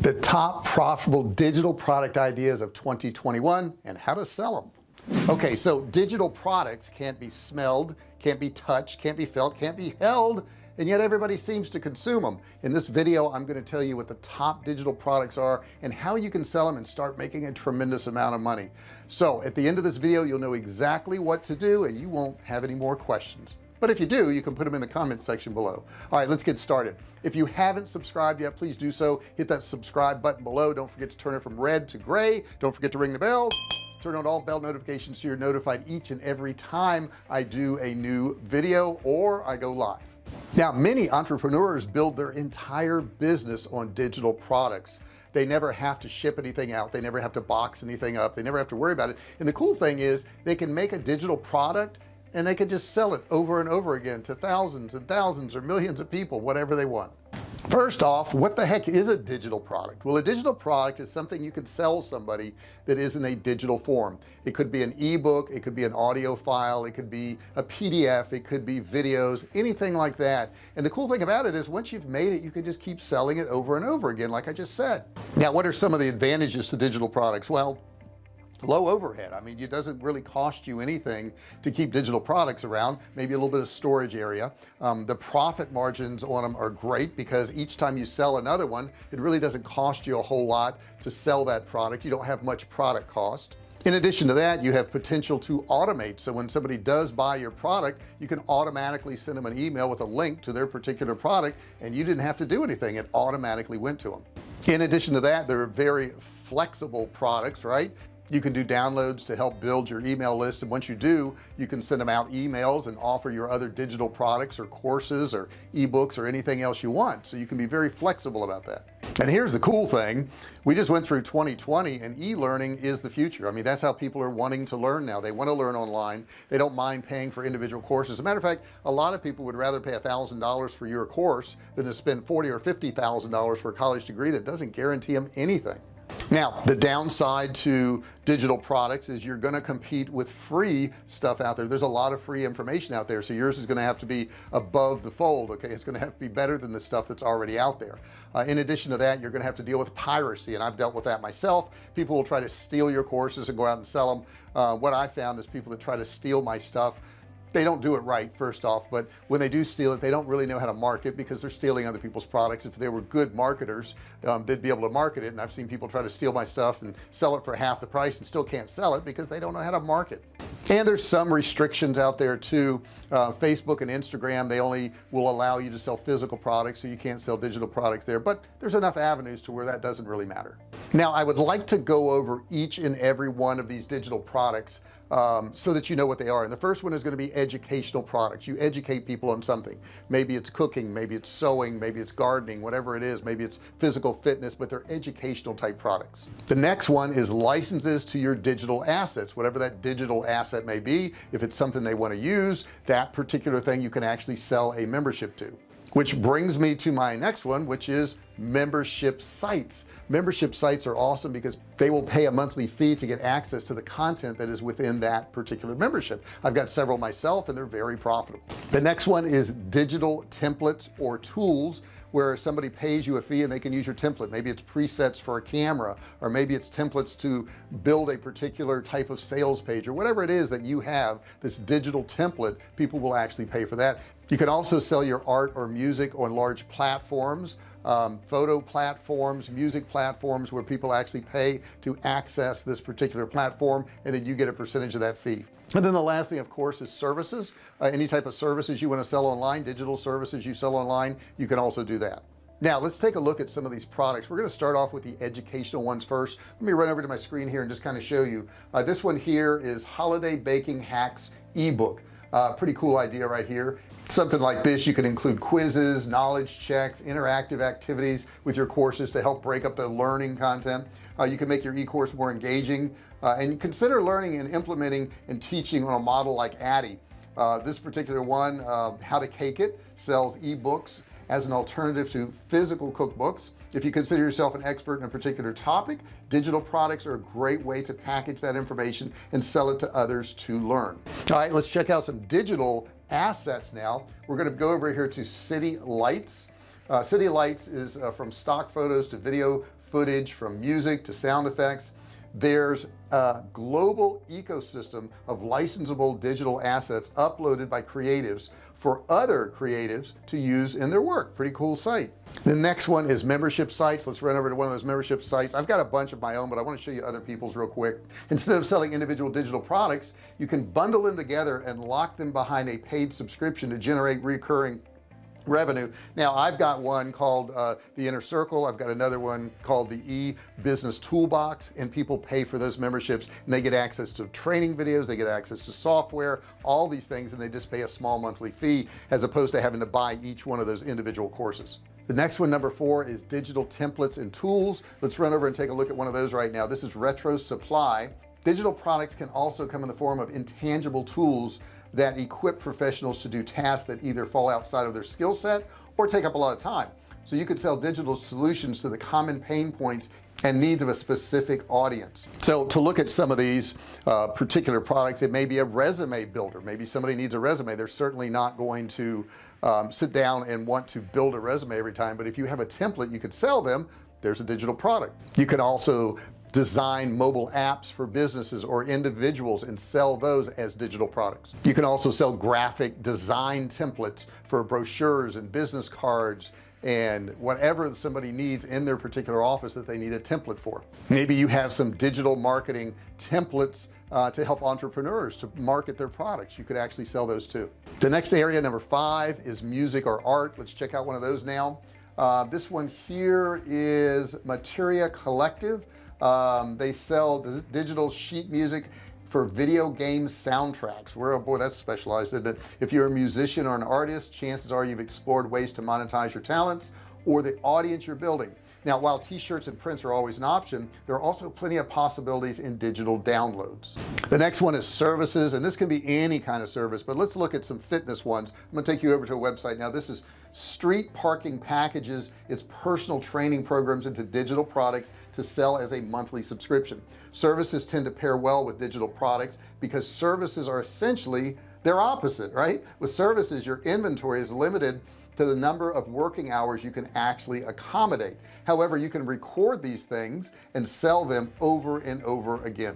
the top profitable digital product ideas of 2021 and how to sell them okay so digital products can't be smelled can't be touched can't be felt can't be held and yet everybody seems to consume them in this video I'm going to tell you what the top digital products are and how you can sell them and start making a tremendous amount of money. So at the end of this video you'll know exactly what to do and you won't have any more questions but if you do you can put them in the comments section below. All right let's get started. If you haven't subscribed yet please do so. Hit that subscribe button below. Don't forget to turn it from red to gray. Don't forget to ring the bell. Turn on all bell notifications so you're notified each and every time I do a new video or I go live. Now many entrepreneurs build their entire business on digital products. They never have to ship anything out. They never have to box anything up. They never have to worry about it. And the cool thing is they can make a digital product and they could just sell it over and over again to thousands and thousands or millions of people whatever they want. First off what the heck is a digital product? Well a digital product is something you could sell somebody that is in a digital form. It could be an ebook it could be an audio file it could be a PDF it could be videos anything like that. And the cool thing about it is once you've made it you can just keep selling it over and over again like I just said. Now what are some of the advantages to digital products? Well low overhead. I mean it doesn't really cost you anything to keep digital products around maybe a little bit of storage area. Um, the profit margins on them are great because each time you sell another one it really doesn't cost you a whole lot to sell that product. You don't have much product cost. In addition to that you have potential to automate. So when somebody does buy your product you can automatically send them an email with a link to their particular product and you didn't have to do anything. It automatically went to them in addition to that they're very flexible products right you can do downloads to help build your email list and once you do you can send them out emails and offer your other digital products or courses or ebooks or anything else you want. So you can be very flexible about that. And here's the cool thing. We just went through 2020 and e-learning is the future. I mean that's how people are wanting to learn now. They want to learn online. They don't mind paying for individual courses. As a matter of fact a lot of people would rather pay a thousand dollars for your course than to spend forty or fifty thousand dollars for a college degree that doesn't guarantee them anything now the downside to digital products is you're going to compete with free stuff out there. There's a lot of free information out there so yours is going to have to be above the fold okay? It's going to have to be better than the stuff that's already out there. Uh, in addition to that you're going to have to deal with piracy and I've dealt with that myself. People will try to steal your courses and go out and sell them uh, what I found is people that try to steal my stuff they don't do it right first off but when they do steal it they don't really know how to market because they're stealing other people's products. If they were good marketers um, they'd be able to market it. And I've seen people try to steal my stuff and sell it for half the price and still can't sell it because they don't know how to market. And there's some restrictions out there too. Uh, Facebook and Instagram they only will allow you to sell physical products so you can't sell digital products there. But there's enough avenues to where that doesn't really matter. Now I would like to go over each and every one of these digital products um, so that you know what they are. And the first one is going to be educational products. You educate people on something. Maybe it's cooking maybe it's sewing maybe it's gardening whatever it is maybe it's physical fitness but they're educational type products. The next one is licenses to your digital assets whatever that digital asset may be. If it's something they want to use that particular thing you can actually sell a membership to which brings me to my next one which is membership sites. Membership sites are awesome because they will pay a monthly fee to get access to the content that is within that particular membership. I've got several myself and they're very profitable. The next one is digital templates or tools where somebody pays you a fee and they can use your template. Maybe it's presets for a camera or maybe it's templates to build a particular type of sales page or whatever it is that you have this digital template people will actually pay for that you can also sell your art or music on large platforms um, photo platforms music platforms where people actually pay to access this particular platform and then you get a percentage of that fee. And then the last thing of course is services. Uh, any type of services you want to sell online digital services you sell online you can also do that. Now let's take a look at some of these products. We're going to start off with the educational ones first. Let me run over to my screen here and just kind of show you. Uh, this one here is holiday baking hacks ebook uh, pretty cool idea right here. Something like this you can include quizzes knowledge checks interactive activities with your courses to help break up the learning content. Uh, you can make your e-course more engaging uh, and consider learning and implementing and teaching on a model like ADDIE uh, this particular one uh, how to cake it sells ebooks as an alternative to physical cookbooks. If you consider yourself an expert in a particular topic digital products are a great way to package that information and sell it to others to learn. All right let's check out some digital assets now. We're going to go over here to city lights. Uh, city lights is uh, from stock photos to video footage from music to sound effects. There's a global ecosystem of licensable digital assets uploaded by creatives for other creatives to use in their work. Pretty cool site. The next one is membership sites. Let's run over to one of those membership sites. I've got a bunch of my own but I want to show you other people's real quick. Instead of selling individual digital products you can bundle them together and lock them behind a paid subscription to generate recurring revenue. Now I've got one called uh, the inner circle. I've got another one called the e business toolbox and people pay for those memberships and they get access to training videos they get access to software all these things and they just pay a small monthly fee as opposed to having to buy each one of those individual courses. The next one number four is digital templates and tools. Let's run over and take a look at one of those right now. This is retro supply. Digital products can also come in the form of intangible tools that equip professionals to do tasks that either fall outside of their skill set or take up a lot of time. So you could sell digital solutions to the common pain points and needs of a specific audience. So to look at some of these uh, particular products it may be a resume builder. Maybe somebody needs a resume. They're certainly not going to um, sit down and want to build a resume every time but if you have a template you could sell them there's a digital product. You can also design mobile apps for businesses or individuals and sell those as digital products. You can also sell graphic design templates for brochures and business cards and whatever somebody needs in their particular office that they need a template for. Maybe you have some digital marketing templates uh, to help entrepreneurs to market their products. You could actually sell those too. The next area number five is music or art. Let's check out one of those now. Uh, this one here is materia collective um, they sell digital sheet music for video game soundtracks. Where oh boy that's specialized that if you're a musician or an artist chances are you've explored ways to monetize your talents or the audience you're building now while t-shirts and prints are always an option there are also plenty of possibilities in digital downloads. The next one is services and this can be any kind of service but let's look at some fitness ones. I'm gonna take you over to a website now. This is street parking packages. Its personal training programs into digital products to sell as a monthly subscription. Services tend to pair well with digital products because services are essentially their opposite right? With services your inventory is limited to the number of working hours you can actually accommodate. However you can record these things and sell them over and over again.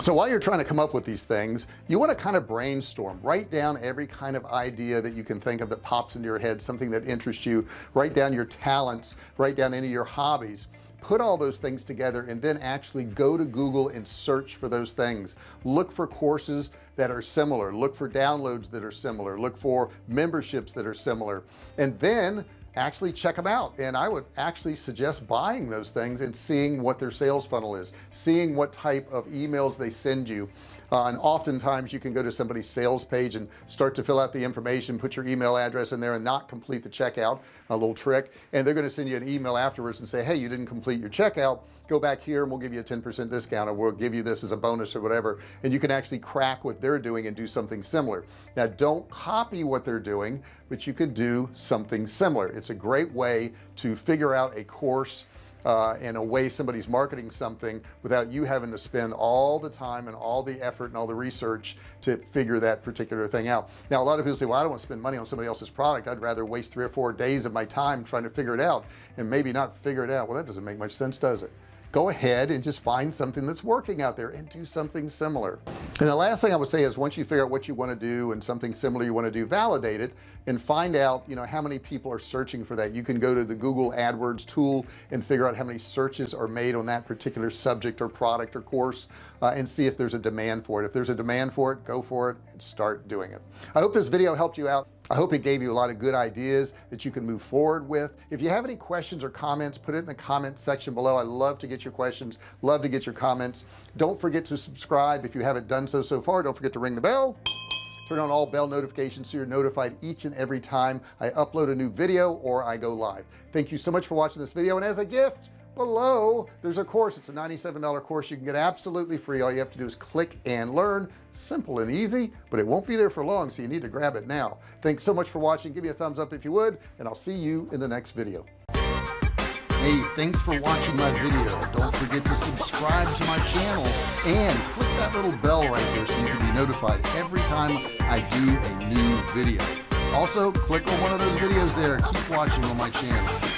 So while you're trying to come up with these things you want to kind of brainstorm. Write down every kind of idea that you can think of that pops into your head something that interests you. Write down your talents. Write down any of your hobbies put all those things together and then actually go to Google and search for those things. Look for courses that are similar. Look for downloads that are similar. Look for memberships that are similar. And then actually check them out. And I would actually suggest buying those things and seeing what their sales funnel is seeing what type of emails they send you uh, and oftentimes you can go to somebody's sales page and start to fill out the information put your email address in there and not complete the checkout a little trick. And they're going to send you an email afterwards and say hey you didn't complete your checkout. Go back here and we'll give you a 10% discount or we'll give you this as a bonus or whatever. And you can actually crack what they're doing and do something similar. Now don't copy what they're doing but you could do something similar. It's a great way to figure out a course uh, a way somebody's marketing something without you having to spend all the time and all the effort and all the research to figure that particular thing out. Now a lot of people say well I don't want to spend money on somebody else's product. I'd rather waste three or four days of my time trying to figure it out. And maybe not figure it out. Well that doesn't make much sense does it go ahead and just find something that's working out there and do something similar. And the last thing I would say is once you figure out what you want to do and something similar you want to do validate it and find out you know how many people are searching for that. You can go to the Google AdWords tool and figure out how many searches are made on that particular subject or product or course uh, and see if there's a demand for it. If there's a demand for it go for it and start doing it. I hope this video helped you out I hope it gave you a lot of good ideas that you can move forward with. If you have any questions or comments put it in the comment section below. I love to get your questions. Love to get your comments. Don't forget to subscribe if you haven't done so so far. Don't forget to ring the bell. Turn on all bell notifications so you're notified each and every time I upload a new video or I go live. Thank you so much for watching this video and as a gift below there's a course. It's a $97 course. You can get absolutely free. All you have to do is click and learn. Simple and easy but it won't be there for long so you need to grab it now. Thanks so much for watching. Give me a thumbs up if you would and I'll see you in the next video. Hey thanks for watching my video. Don't forget to subscribe to my channel and click that little bell right there so you can be notified every time I do a new video. Also click on one of those videos there. Keep watching on my channel